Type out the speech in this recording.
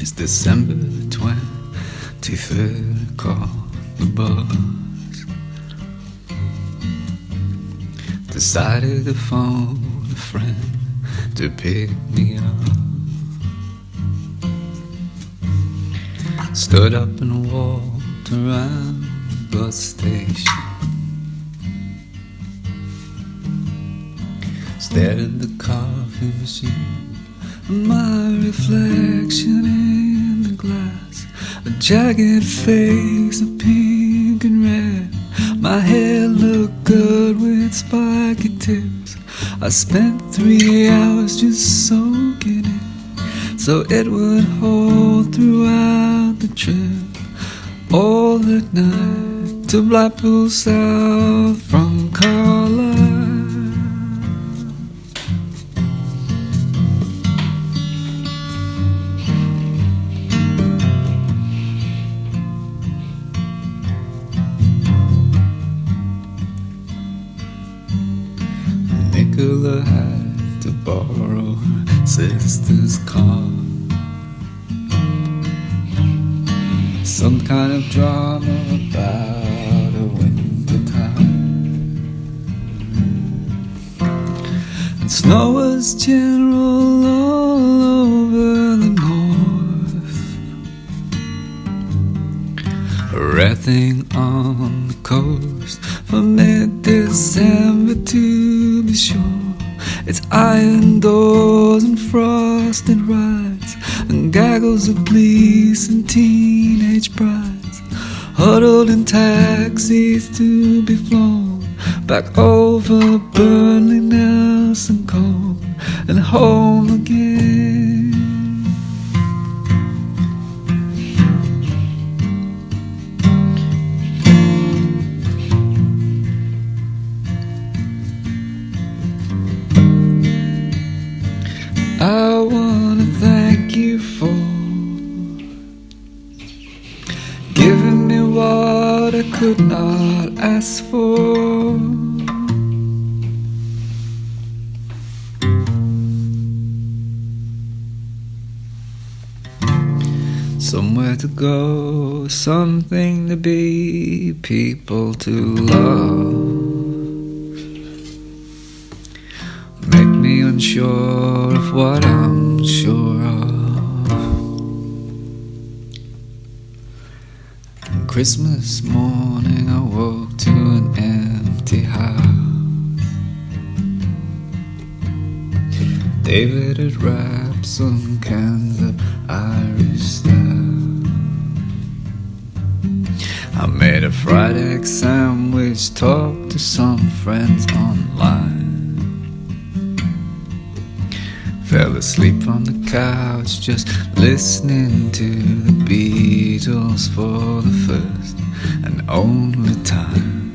December the 23rd, call the bus. Decided to phone a friend to pick me up. Stood up and walked around the bus station. Stared at the coffee machine, my reflection in the glass, a jagged face of pink and red. My hair looked good with spiky tips. I spent three hours just soaking it, so it would hold throughout the trip. All that night to Blackpool South from Carlisle. Nicola had to borrow sister's car. Some kind of drama about a winter time. And snow was general all over the north. Wrathing on the coast from mid-December to be sure. It's iron doors and frosted rides and gaggles of police and teenage brides huddled in taxis to be flown back over Burnley, Nelson Colne and home again. Wanna thank you for giving me what I could not ask for. Somewhere to go, something to be, people to love. Make me unsure Christmas morning, I woke to an empty house. David had wrapped some cans of Irish stout. I made a fried egg sandwich, talked to some friends online. Fell asleep on the couch, just listening to the Beatles for the first and only time.